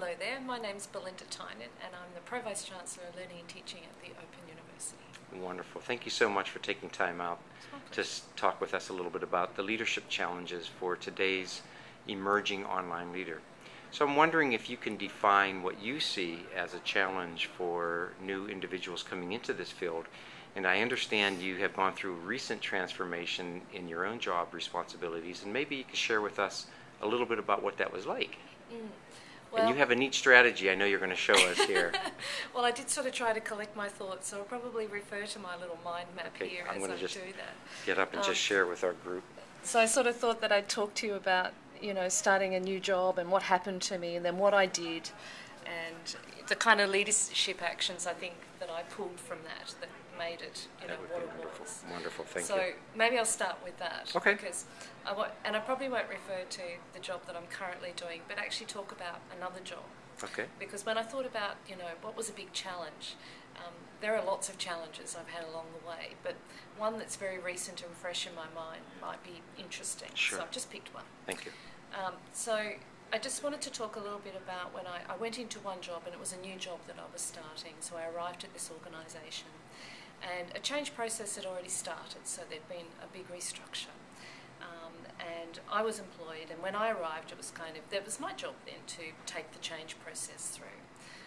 Hello there, my name's Belinda Tynan and I'm the Pro Vice Chancellor of Learning and Teaching at the Open University. Wonderful. Thank you so much for taking time out to talk with us a little bit about the leadership challenges for today's emerging online leader. So I'm wondering if you can define what you see as a challenge for new individuals coming into this field. And I understand you have gone through recent transformation in your own job responsibilities, and maybe you could share with us a little bit about what that was like. Mm, Well, and you have a neat strategy I know you're going to show us here. well, I did sort of try to collect my thoughts, so I'll probably refer to my little mind map Okay, here I'm as I just do that. Get up and Um, just share with our group. So I sort of thought that I'd talk to you about, you know, starting a new job and what happened to me and then what I did and the kind of leadership actions I think that I pulled from that that made it, you know, That would what it wonderful. was. Wonderful. Thank so you. maybe I'll start with that. Okay. Because I and I probably won't refer to the job that I'm currently doing, but actually talk about another job. Okay. Because when I thought about, you know, what was a big challenge, um, there are lots of challenges I've had along the way, but one that's very recent and fresh in my mind might be interesting. Sure. So I've just picked one. Thank you. Um, so I just wanted to talk a little bit about when I, I went into one job and it was a new job that I was starting. So I arrived at this organisation and a change process had already started, so there'd been a big restructure. Um, and I was employed, and when I arrived, it was kind of, that was my job then to take the change process through.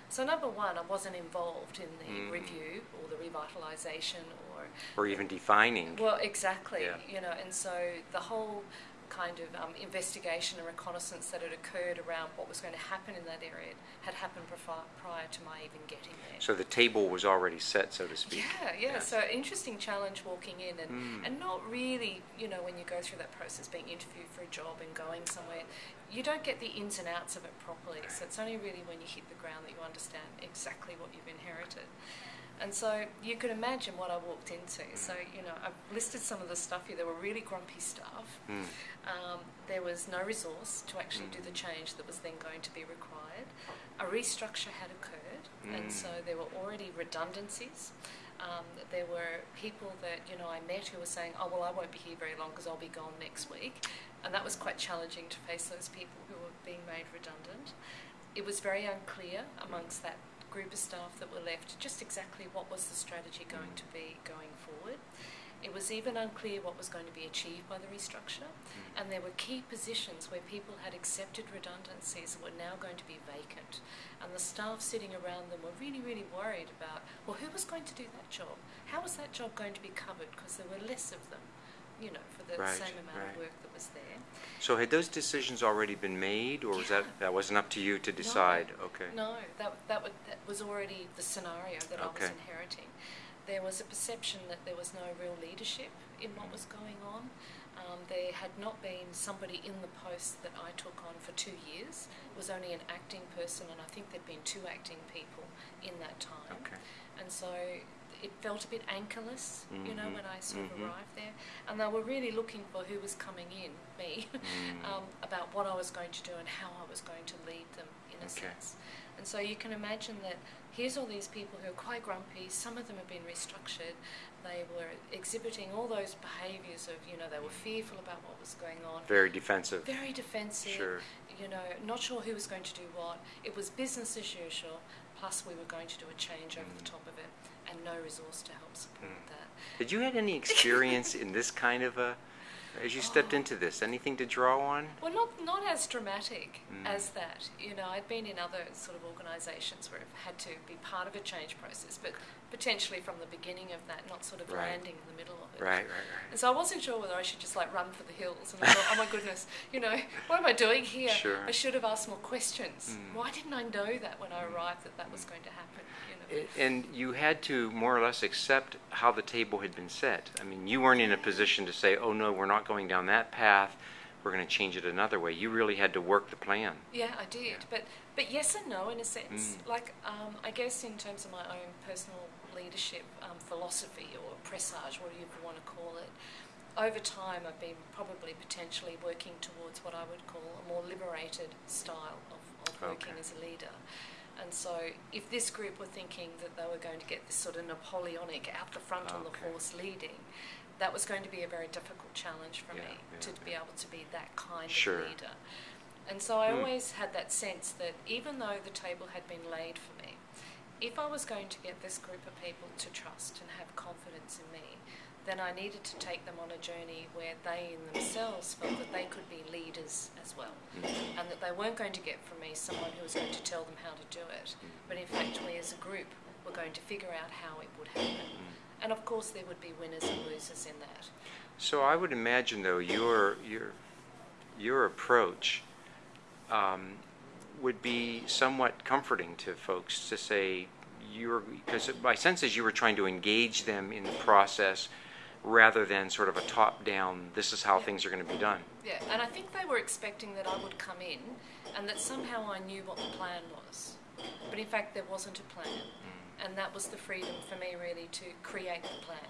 So, number one, I wasn't involved in the Mm. review or the revitalisation or Or even defining. well, exactly. Yeah. You know, and so the whole kind of um, investigation and reconnaissance that had occurred around what was going to happen in that area had happened prior to my even getting there. So the table was already set, so to speak. Yeah, yeah. Yes. So interesting challenge walking in, and Mm. and not really, you know, when you go through that process, being interviewed for a job and going somewhere, you don't get the ins and outs of it properly. So it's only really when you hit the ground that you understand exactly what you've inherited. And so you can imagine what I walked into. So you know, I've listed some of the stuff here. There were really grumpy staff. Mm. Um, there was no resource to actually do Mm. the change that was then going to be required. A restructure had occurred, and Mm. so there were already redundancies. Um, there were people that you know I met who were saying, "Oh well, I won't be here very long because I'll be gone next week," and that was quite challenging to face those people who were being made redundant. It was very unclear amongst that group of staff that were left just exactly what was the strategy going to be going forward. It was even unclear what was going to be achieved by the restructure, mm. and there were key positions where people had accepted redundancies that were now going to be vacant. And the staff sitting around them were really, really worried about well, who was going to do that job? How was that job going to be covered? Because there were less of them, you know, for the Right, same amount right. of work that was there. So had those decisions already been made, or was that that wasn't up to you to decide? Okay. No, that, that, would, that was already the scenario that I was inheriting. There was a perception that there was no real leadership in what was going on. Um, there had not been somebody in the post that I took on for two years. It was only an acting person, and I think there'd been two acting people in that time. Okay. And so it felt a bit anchorless, you know, Mhm, when I sort of mhm. arrived there. And they were really looking for who was coming in, me, Mm. um, about what I was going to do and how I was going to lead them, in a Okay. sense. And so you can imagine that here's all these people who are quite grumpy, some of them have been restructured, they were exhibiting all those behaviours of, you know, they were fearful about what was going on, Very defensive. very defensive, Sure. you know, not sure who was going to do what. It was business as usual, plus we were going to do a change over the Mm. top of it, and no resource to help support Mm. that. Did you had any experience in this kind of a, as you stepped Oh. into this, anything to draw on? Well, not not as dramatic Mm. as that. You know, I'd been in other sort of organisations where I've had to be part of a change process, but potentially from the beginning of that, not sort of Right. landing in the middle of it. Right, right, right. And so I wasn't sure whether I should just like run for the hills. And I thought, oh my goodness, you know, what am I doing here? Sure. I should have asked more questions. Mm. Why didn't I know that when I arrived that that was going to happen? You know. And you had to more or less accept how the table had been set. I mean, you weren't in a position to say, oh no, we're not going down that path, we're going to change it another way. You really had to work the plan. Yeah, I did, Yeah. but but yes and no in a sense. Mm. Like um, I guess in terms of my own personal leadership um, philosophy or presage, whatever you want to call it, over time I've been probably potentially working towards what I would call a more liberated style of, of working Okay. as a leader. And so, if this group were thinking that they were going to get this sort of Napoleonic out the front on the horse leading, that was going to be a very difficult challenge for Yeah, me yeah, to be able to be that kind Sure. of leader. And so I Hmm. always had that sense that even though the table had been laid for me, if I was going to get this group of people to trust and have confidence in me, then I needed to take them on a journey where they in themselves felt that they could be leaders as well. Mm. And that they weren't going to get from me someone who was going to tell them how to do it, but in fact, we as a group were going to figure out how it would happen. And of course, there would be winners and losers in that. So I would imagine, though, your your your approach um, would be somewhat comforting to folks to say you're because my sense is you were trying to engage them in the process rather than sort of a top-down. This is how Yeah. things are going to be done. Yeah, and I think they were expecting that I would come in and that somehow I knew what the plan was. But in fact, there wasn't a plan. And that was the freedom for me, really, to create the plan.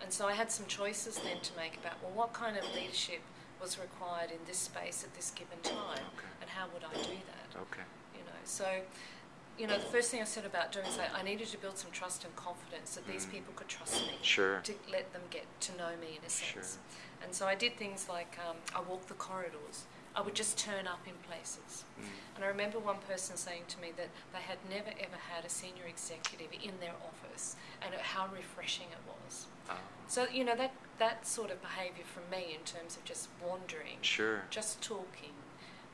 And so I had some choices then to make about, well, what kind of leadership was required in this space at this given time, Okay. and how would I do that? Okay. You know, so, you know, the first thing I said about doing is that I needed to build some trust and confidence that these Mm. people could trust me Sure. to let them get to know me in a sense. Sure. And so I did things like um, I walked the corridors. I would just turn up in places. Mm. And I remember one person saying to me that they had never ever had a senior executive in their office and how refreshing it was. Oh, So, you know, that, that sort of behaviour from me in terms of just wandering, sure. just talking,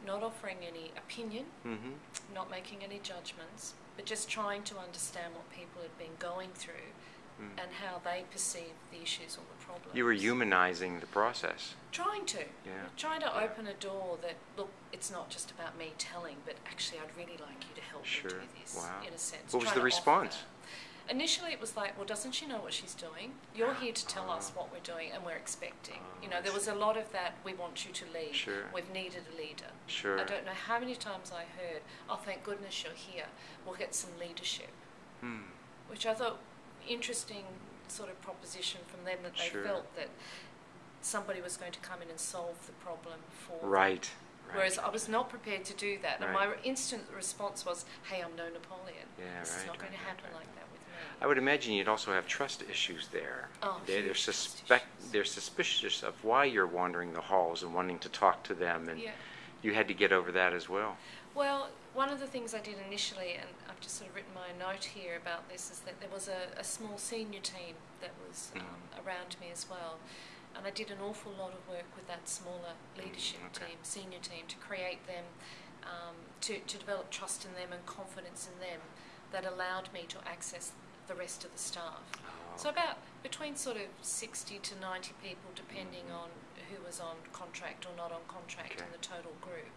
not offering any opinion, Mm-hmm. not making any judgments, but just trying to understand what people had been going through Mm. and how they perceive the issues or the problems. You were humanizing the process. Trying to. Yeah. Trying to Yeah. open a door that, look, it's not just about me telling, but actually I'd really like you to help Sure. me do this, Wow. in a sense. What was the response? Initially it was like, well, doesn't she know what she's doing? You're here to tell us Ah. what we're doing and we're expecting. Ah, you know, there was a lot of that, we want you to lead. Sure. We've needed a leader. Sure. I don't know how many times I heard, oh, thank goodness you're here. We'll get some leadership. Hmm. which I thought interesting sort of proposition from them that they Sure. felt that somebody was going to come in and solve the problem for them. Right. right. Whereas I was not prepared to do that, and Right. my instant response was, "Hey, I'm no Napoleon. Yeah, this is right, not going to happen right. like that with me." I would imagine you'd also have trust issues there. Oh, they, they're suspect they're suspicious of why you're wandering the halls and wanting to talk to them, and Yeah. you had to get over that as well. Well, one of the things I did initially, and I've just sort of written my note here about this, is that there was a, a small senior team that was Mm. um, around me as well. And I did an awful lot of work with that smaller leadership okay. team, senior team, to create them, um, to, to develop trust in them and confidence in them that allowed me to access the rest of the staff. Oh, So about between sort of 60 to 90 people, depending Mhm. on who was on contract or not on contract in the total group.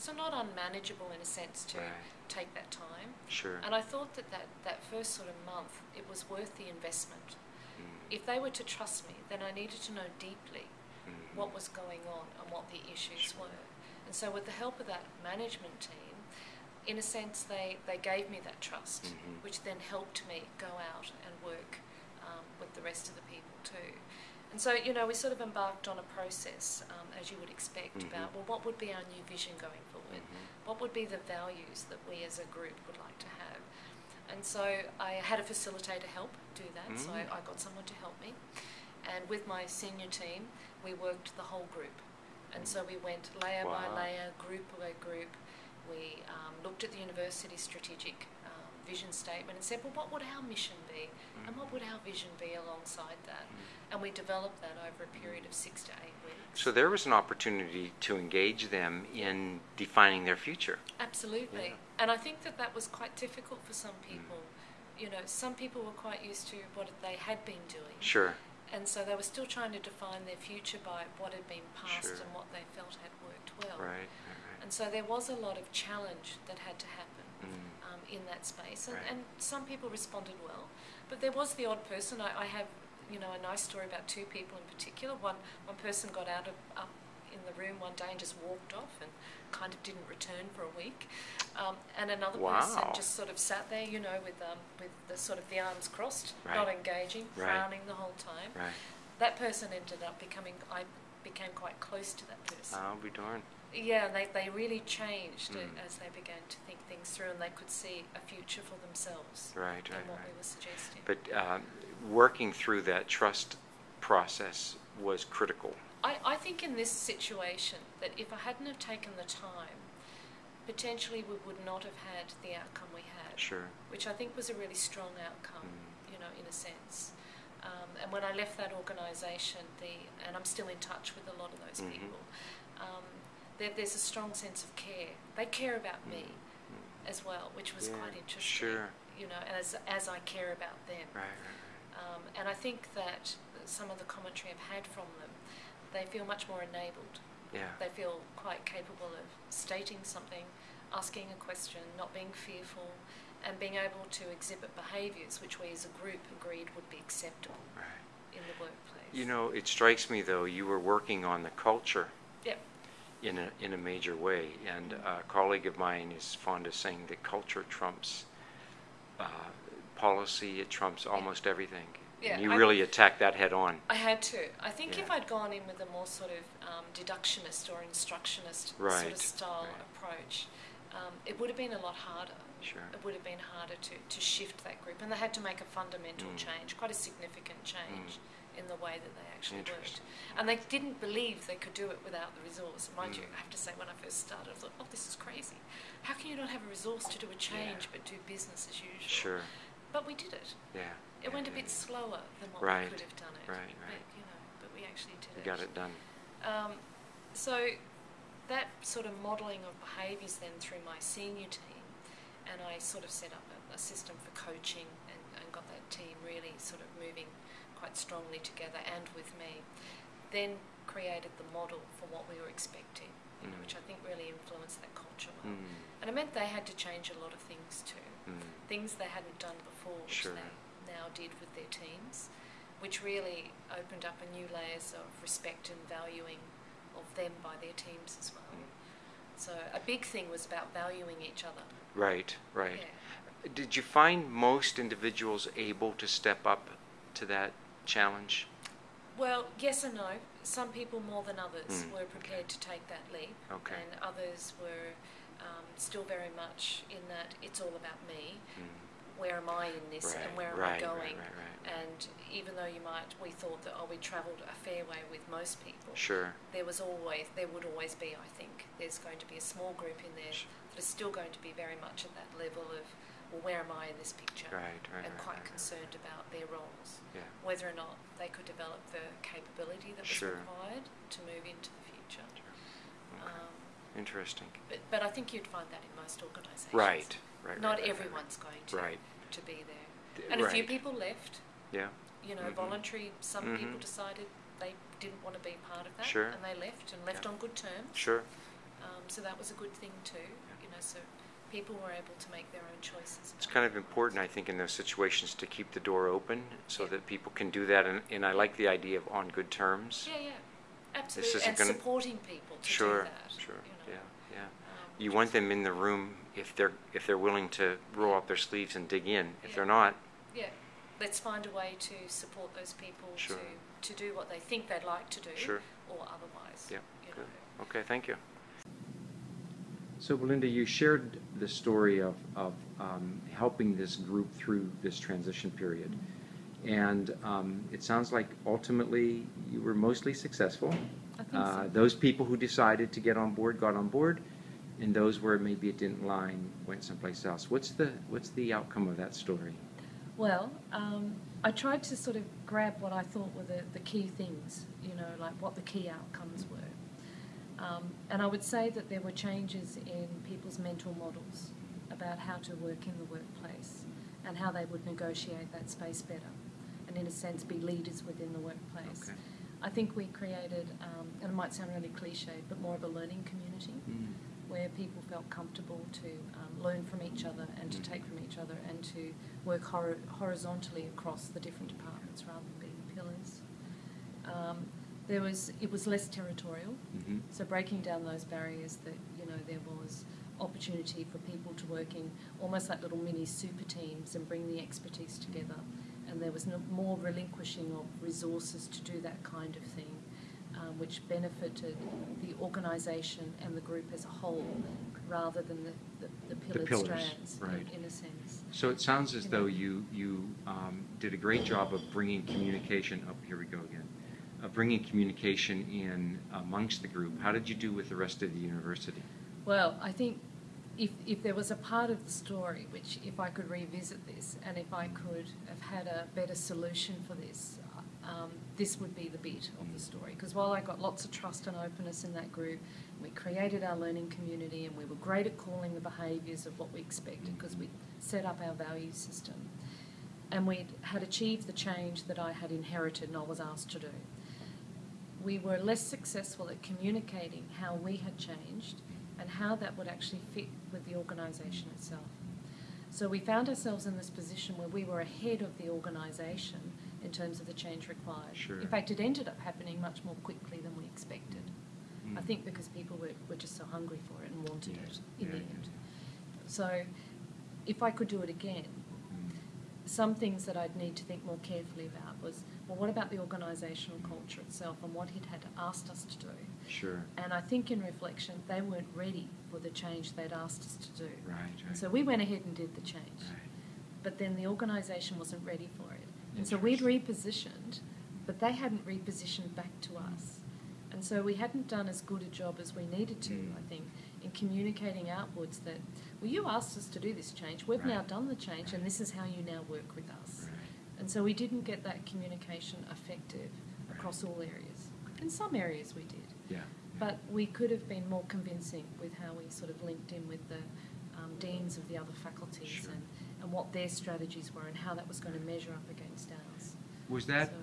So not unmanageable in a sense to Right. take that time. sure. And I thought that, that that first sort of month, it was worth the investment. Mm, If they were to trust me, then I needed to know deeply mhm. what was going on and what the issues Sure. were. And so with the help of that management team, in a sense, they, they gave me that trust, Mhm. which then helped me go out and work um, with the rest of the people too. And so, you know, we sort of embarked on a process, um, as you would expect, Mhm. about, well, what would be our new vision going Mhm. What would be the values that we as a group would like to have? And so I had a facilitator help do that, so I, Mm. I got someone to help me. And with my senior team, we worked the whole group. And so we went layer by layer, group by group. We um, looked at the university strategic vision statement and said, well, what would our mission be? Mm. And what would our vision be alongside that? Mm. And we developed that over a period of six to eight weeks. So there was an opportunity to engage them in defining their future. Absolutely. Yeah. And I think that that was quite difficult for some mm. people. You know, some people were quite used to what they had been doing. Sure. And so they were still trying to define their future by what had been past Sure. and what they felt had worked well. Right. Right. And so there was a lot of challenge that had to happen. Mm. In that space. And, Right. and some people responded well. But there was the odd person. I, I have, you know, a nice story about two people in particular. One, one person got out of up in the room one day and just walked off and kind of didn't return for a week. Um, and another person just sort of sat there, you know, with um, with the sort of the arms crossed, Right. not engaging, Right. frowning the whole time. Right. That person ended up becoming, I became quite close to that person. I'll be darned. Yeah, they, they really changed Mm. uh, as they began to think things through and they could see a future for themselves Right. in Right. what Right. we were suggesting. But um, working through that trust process was critical. I, I think in this situation that if I hadn't have taken the time potentially we would not have had the outcome we had, Sure. which I think was a really strong outcome, Mm. you know, in a sense. Um, and when I left that organisation, the and I'm still in touch with a lot of those Mhm. people. Um, there, there's a strong sense of care. They care about me Mm. as well, which was Yeah, quite interesting. sure. You know, as as I care about them. Right, right, Um, and I think that some of the commentary I've had from them, they feel much more enabled. Yeah. They feel quite capable of stating something, asking a question, not being fearful, and being able to exhibit behaviours which we as a group agreed would be acceptable Right. in the workplace. You know, it strikes me though, you were working on the culture Yep. In a, in a major way. And a colleague of mine is fond of saying that culture trumps uh, policy, it trumps almost everything. Yeah, and you I- really attack that head on. I had to. I think if I'd gone in with a more sort of um, deductionist or instructionist sort of style right. approach, um, it would have been a lot harder. Sure. It would have been harder to, to shift that group, and they had to make a fundamental Mm. change, quite a significant change in the way that they actually worked. And they didn't believe they could do it without the resource. Mind you, Mm. I have to say, when I first started, I thought, oh, this is crazy. How can you not have a resource to do a change but do business as usual? Sure. But we did it. Yeah. It yeah, went a bit yeah. slower than what Right, we could have done it. right, But, you know, but we actually did You it. got it done. Um, so that sort of modelling of behaviours then through my senior team, and I sort of set up a, a system for coaching and, and got that team really sort of moving quite strongly together and with me, then created the model for what we were expecting, you know, Mm. which I think really influenced that culture well. Mm. And it meant they had to change a lot of things too Mm. things they hadn't done before, which Sure. they now did with their teams, which really opened up a new layers of respect and valuing of them by their teams as well. Mm. So a big thing was about valuing each other. Right, right. Yeah. Did you find most individuals able to step up to that challenge? Well, yes and no. Some people more than others Mm, were prepared to take that leap, Okay. and others were um, still very much in that it's all about me. Mm. Where am I in this, Right, and where am right, I going? right. And even though you might, we thought that oh, we travelled a fair way with most people. Sure. there was always there would always be I think there's going to be a small group in there Sure. that is still going to be very much at that level of well where am I in this picture Right, right, and right, quite concerned about their roles Yeah. whether or not they could develop the capability that was Sure. required to move into the future Okay. um, Interesting. but, but I think you'd find that in most organisations Right, right. not everyone's going to Right. to be there and a few people left Yeah. you know, Mhm. voluntary. Some people Mhm. decided they didn't want to be part of that, Sure. and they left and left Yeah. on good terms. Sure. Um, so that was a good thing too. You know, so people were able to make their own choices. It's kind of important, I think, in those situations to keep the door open so Yeah. that people can do that. And, and I like the idea of on good terms. Yeah, yeah, absolutely. isn't And gonna- supporting people to sure. do that. Sure. You know. Yeah. Yeah. Um, You want them in the room if they're if they're willing to roll up their sleeves and dig in. If Yeah. they're not, Yeah, let's find a way to support those people Sure. to to do what they think they'd like to do, Sure. or otherwise. yeah. You Good. know. Okay. Thank you. So, Belinda, you shared the story of, of um, helping this group through this transition period. And um, it sounds like ultimately you were mostly successful. I think Uh, so. Those people who decided to get on board got on board, and those where maybe it didn't line went someplace else. What's the, what's the outcome of that story? Well, um, I tried to sort of grab what I thought were the, the key things, you know, like what the key outcomes were. Um, and I would say that there were changes in people's mental models about how to work in the workplace and how they would negotiate that space better and, in a sense, be leaders within the workplace. Okay. I think we created, um, and it might sound really cliched, but more of a learning community where people felt comfortable to um, learn from each other and to Mhm. take from each other and to work hor- horizontally across the different departments rather than being pillars. Um, there was it was less territorial, Mm-hmm. so breaking down those barriers that you know there was opportunity for people to work in almost like little mini super teams and bring the expertise together, and there was no, more relinquishing of resources to do that kind of thing, um, which benefited the organisation and the group as a whole, rather than the, the, the pillared pillars, strands, in- right. in, a sense. So it sounds as You though know. you, you um, did a great job of bringing communication, up. here we go again, bringing communication in amongst the group. How did you do with the rest of the university? Well, I think if, if there was a part of the story which, if I could revisit this and if I could have had a better solution for this, um, this would be the bit of the story. Because while I got lots of trust and openness in that group, we created our learning community and we were great at calling the behaviours of what we expected because we set up our value system. And we had achieved the change that I had inherited and I was asked to do. We were less successful at communicating how we had changed and how that would actually fit with the organisation itself. So we found ourselves in this position where we were ahead of the organisation in terms of the change required. Sure. In fact, it ended up happening much more quickly than we expected. Mm. I think because people were, were just so hungry for it and wanted Yeah, it in yeah, the end. yeah. So if I could do it again, Mm. some things that I'd need to think more carefully about was, well, what about the organisational culture itself and what it had asked us to do? Sure. And I think in reflection, they weren't ready for the change they'd asked us to do. Right, right. so we went ahead and did the change. Right. But then the organisation wasn't ready for it. And so we'd repositioned, but they hadn't repositioned back to us. And so we hadn't done as good a job as we needed to, Mm. I think, in communicating outwards that, well, you asked us to do this change, we've now done the change, and this is how you now work with us. And so we didn't get that communication effective Right. across all areas. In some areas we did. Yeah. yeah. But we could have been more convincing with how we sort of linked in with the um, deans of the other faculties Sure. and, and what their strategies were and how that was going to measure up against ours. Was that, So-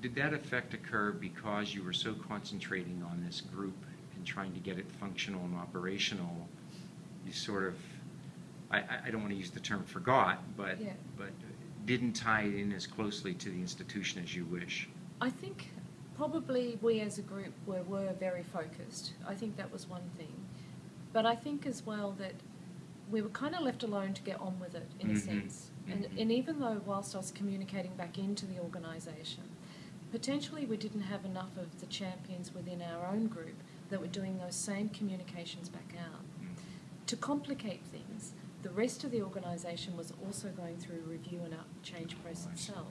did that effect occur because you were so concentrating on this group and trying to get it functional and operational? You sort of, I, I- I don't want to use the term forgot, but, Yeah. but didn't tie it in as closely to the institution as you wish. I think probably we as a group were, were very focused. I think that was one thing. But I think as well that we were kind of left alone to get on with it in Mhm, a sense. And, mhm. and even though whilst I was communicating back into the organisation, potentially we didn't have enough of the champions within our own group that were doing those same communications back out. Mm. To complicate things, the rest of the organisation was also going through a review and a change Oh, process see, itself.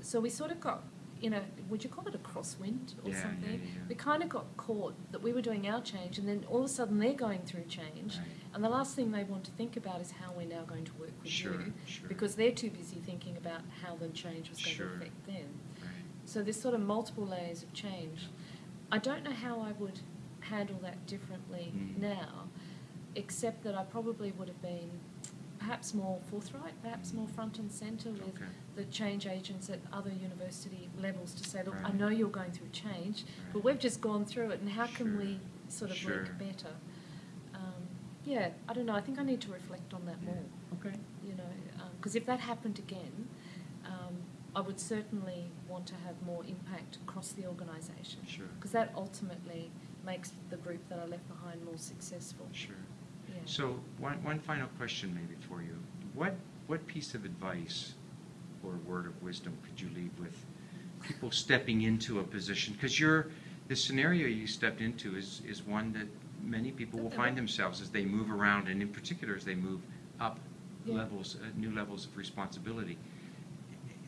So we sort of got, you know, would you call it a crosswind or yeah, something? yeah, yeah. We kind of got caught that we were doing our change and then all of a sudden they're going through change. Right. And the last thing they want to think about is how we're now going to work with Sure, you. sure. Because they're too busy thinking about how the change was going Sure. to affect them. Right. So there's sort of multiple layers of change. I don't know how I would handle that differently Mm. now, except that I probably would have been perhaps more forthright, perhaps more front and centre with Okay. the change agents at other university levels to say, look, I know you're going through change, but we've just gone through it, and how can we sort of Sure. work better? Um, yeah, I don't know. I think I need to reflect on that Yeah. more Okay. you know, because if that happened again, um, I would certainly want to have more impact across the organisation. Sure. Because that ultimately makes the group that I left behind more successful. Sure. So one, one final question maybe for you. What, what piece of advice or word of wisdom could you leave with people stepping into a position? Because you're, the scenario you stepped into is, is one that many people will find themselves as they move around, and in particular as they move up Yeah. levels, uh, new levels of responsibility.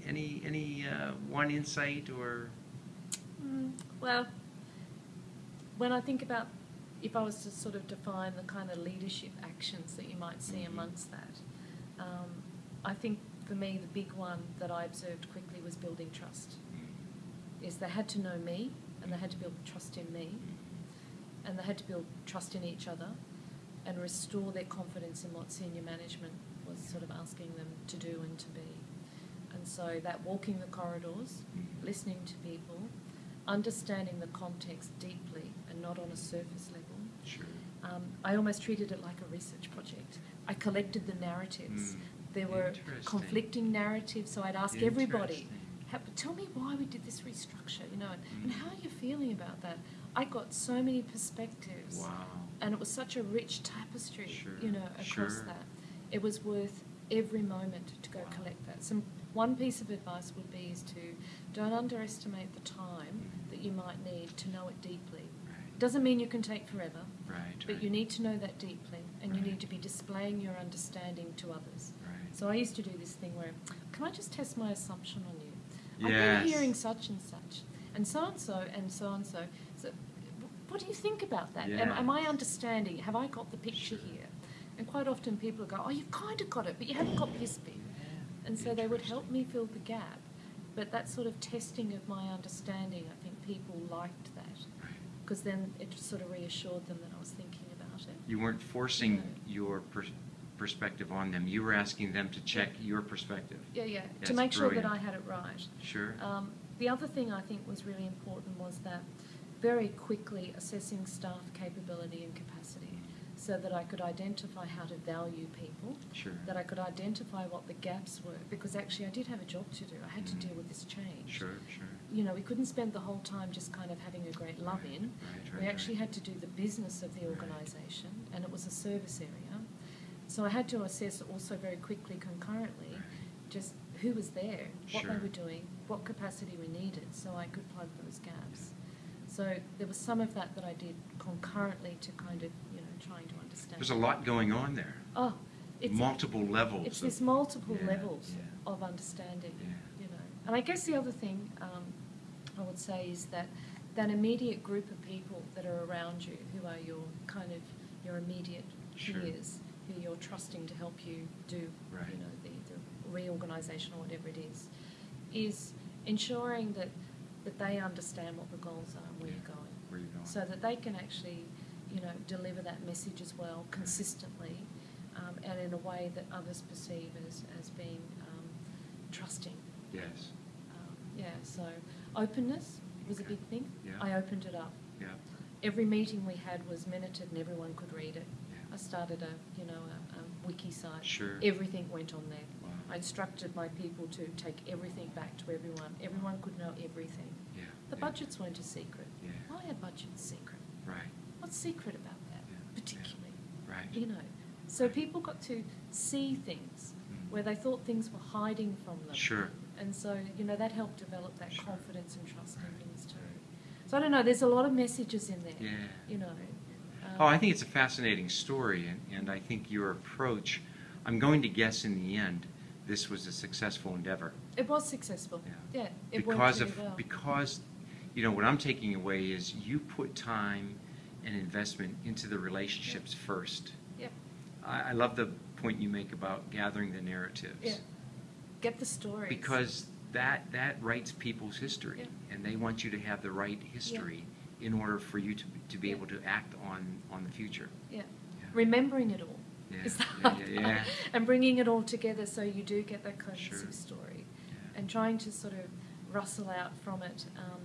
Any, any uh, one insight or? Mm, well, when I think about if I was to sort of define the kind of leadership actions that you might see Mhm. amongst that, um, I think for me the big one that I observed quickly was building trust. Is they had to know me and they had to build trust in me and they had to build trust in each other and restore their confidence in what senior management was sort of asking them to do and to be. And so that walking the corridors, listening to people, understanding the context deeply and not on a surface level. Um, I almost treated it like a research project. I collected the narratives. Mm, There were conflicting narratives, so I'd ask everybody, tell me why we did this restructure, you know, and, and Mm. how are you feeling about that? I got so many perspectives, Wow. and it was such a rich tapestry, Sure, you know, across sure. that. It was worth every moment to go Wow. collect that. Some one piece of advice would be is to don't underestimate the time Mm. that you might need to know it deeply. Right. Doesn't mean you can take forever, Right. but right. you need to know that deeply, and you need to be displaying your understanding to others. Right. So I used to do this thing where, can I just test my assumption on you? I've been hearing such and such, and so and so, and so and so. So, what do you think about that? Am, Yeah. am I understanding? Have I got the picture Sure. here? And quite often people go, oh, you've kind of got it, but you haven't got this bit. And so they would help me fill the gap. But that sort of testing of my understanding, I think people liked that. Because then it sort of reassured them that I was thinking about it. You weren't forcing No. your per- perspective on them. You were asking them to check your perspective. Yeah, yeah, to That's make sure that. I had it right. Sure. Um, the other thing I think was really important was that very quickly assessing staff capability and capacity so that I could identify how to value people, Sure. that I could identify what the gaps were, because actually I did have a job to do. I had to Mhm. deal with this change. Sure, sure. You know, we couldn't spend the whole time just kind of having a great love in. Right, right, we actually right. had to do the business of the organisation, and it was a service area. So I had to assess also very quickly, concurrently, just who was there, what Sure. they were doing, what capacity we needed, so I could plug those gaps. So there was some of that that I did concurrently to kind of, you know, trying to understand. There's a lot going on there. Oh, it's Multiple levels. It's of- this multiple Yeah, levels yeah. of understanding, Yeah. you know. And I guess the other thing um, I would say is that that immediate group of people that are around you, who are your kind of your immediate Sure. peers, who you're trusting to help you do, Right. you know, the, the reorganisation or whatever it is, is ensuring that that they understand what the goals are and where Yeah, you're going Where you're going. so that they can actually, you know, deliver that message as well consistently, um, and in a way that others perceive as, as being um, trusting. Yes. Um, yeah, so openness was a big thing. Yeah. I opened it up. Yeah. Every meeting we had was minuted and everyone could read it. Yeah. I started a, you know, a, a wiki site. Sure. Everything went on there. Wow. I instructed my people to take everything back to everyone. Everyone could know everything. Yeah. The yeah. budgets weren't a secret. Yeah. Why are budgets secret? Right. What's secret about that, Yeah, particularly? Right. You know, so people got to see things Mhm. where they thought things were hiding from them. Sure. And so, you know, that helped develop that Sure. confidence and trust Right, in things too. So I don't know. There's a lot of messages in there. Yeah. You know. Um, Oh, I think it's a fascinating story, and, and I think your approach, I'm going to guess in the end, this was a successful endeavor. it was successful. Yeah. Yeah, it because of well. because you know what I'm taking away is you put time and investment into the relationships first. yeah, I, I love the point you make about gathering the narratives. yeah. Get the stories. Because that that writes people's history, Yeah. and they want you to have the right history in order for you to to be Yeah. able to act on on the future. Yeah. Yeah. Remembering it all Yeah, is the yeah, hard yeah, part. yeah. And bringing it all together so you do get that cohesive Sure. story. Yeah. And trying to sort of rustle out from it, um,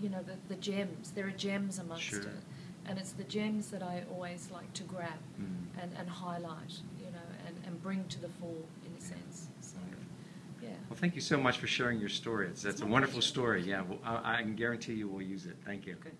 you know, the, the gems. There are gems amongst Sure. it. And it's the gems that I always like to grab Mm. and, and highlight, you know, and, and bring to the fore in a sense. Yeah. Well, thank you so much for sharing your story. It's, It's a wonderful story. Yeah, well, I, I can guarantee you we'll use it. Thank you. Good.